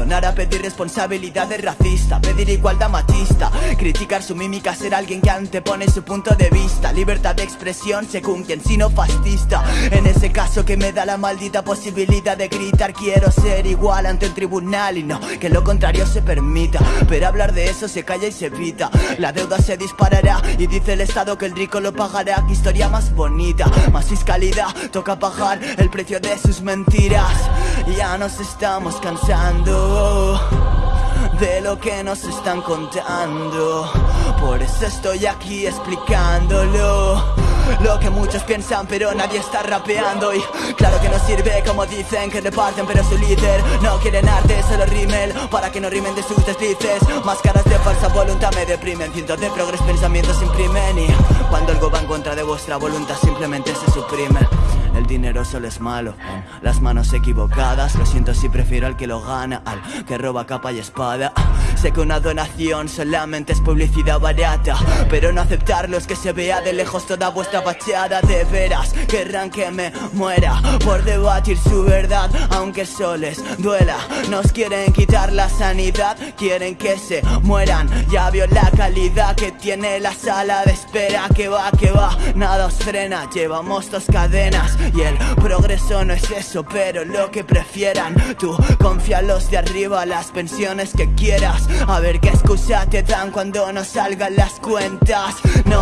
perdonar a pedir responsabilidad de racista Pedir igualdad machista Criticar su mímica, ser alguien que antepone su punto de vista Libertad de expresión según quien si no fascista En ese caso que me da la maldita posibilidad de gritar Quiero ser igual ante el tribunal y no que lo contrario se permita Pero hablar de eso se calla y se evita La deuda se disparará y dice el Estado que el rico lo pagará Qué historia más bonita, más fiscalidad Toca pagar el precio de sus mentiras Ya nos estamos cansando de lo que nos están contando. Por eso estoy aquí explicándolo. Lo que muchos piensan pero nadie está rapeando. Y claro que no sirve como dicen que reparten pero su líder No quieren arte, solo rimel Para que no rimen de sus deslices. Máscaras de falsa voluntad me deprimen Cientos de progres pensamientos imprimen. Y cuando algo va en contra de vuestra voluntad simplemente se suprime el dinero solo es malo. Las manos equivocadas Lo siento si prefiero al que lo gana Al que roba capa y espada. Sé que una donación solamente es publicidad barata Pero no aceptarlo es que se vea de lejos toda vuestra fachada. De veras querrán que me muera Por debatir su verdad Aunque eso les duela. Nos quieren quitar la sanidad Quieren que se mueran. Ya vio la calidad que tiene la sala de espera. Que va, que va, nada os frena. Llevamos dos cadenas y el progreso no es eso, pero lo que prefieran. Tú confía los de arriba, las pensiones que quieras. A ver qué excusa te dan cuando no salgan las cuentas. No